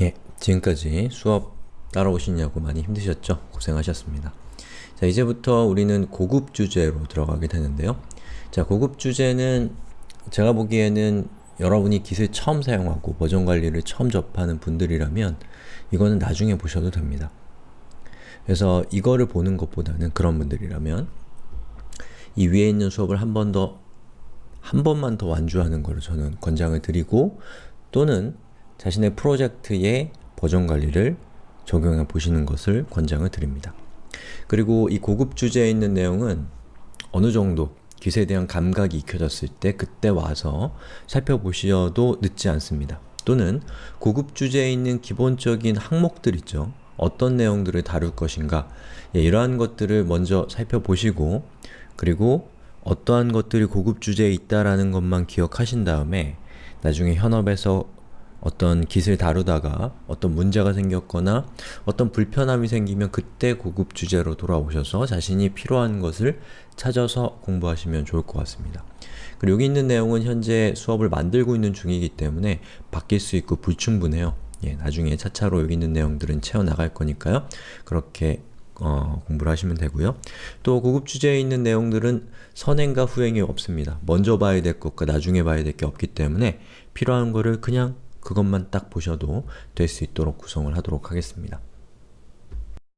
예, 지금까지 수업 따라오시냐고 많이 힘드셨죠? 고생하셨습니다. 자, 이제부터 우리는 고급 주제로 들어가게 되는데요. 자, 고급 주제는 제가 보기에는 여러분이 깃을 처음 사용하고 버전 관리를 처음 접하는 분들이라면 이거는 나중에 보셔도 됩니다. 그래서 이거를 보는 것보다는 그런 분들이라면 이 위에 있는 수업을 한 번 더, 한 번만 더 완주하는 것을 저는 권장을 드리고 또는 자신의 프로젝트의 버전 관리를 적용해 보시는 것을 권장을 드립니다. 그리고 이 고급 주제에 있는 내용은 어느 정도 깃에 대한 감각이 익혀졌을 때 그때 와서 살펴보셔도 늦지 않습니다. 또는 고급 주제에 있는 기본적인 항목들 있죠. 어떤 내용들을 다룰 것인가 예, 이러한 것들을 먼저 살펴보시고 그리고 어떠한 것들이 고급 주제에 있다라는 것만 기억하신 다음에 나중에 현업에서 어떤 깃을 다루다가 어떤 문제가 생겼거나 어떤 불편함이 생기면 그때 고급 주제로 돌아오셔서 자신이 필요한 것을 찾아서 공부하시면 좋을 것 같습니다. 그리고 여기 있는 내용은 현재 수업을 만들고 있는 중이기 때문에 바뀔 수 있고 불충분해요. 예, 나중에 차차로 여기 있는 내용들은 채워나갈 거니까요. 그렇게 어, 공부를 하시면 되고요. 또 고급 주제에 있는 내용들은 선행과 후행이 없습니다. 먼저 봐야 될 것과 나중에 봐야 될 게 없기 때문에 필요한 거를 그냥 그것만 딱 보셔도 될 수 있도록 구성을 하도록 하겠습니다.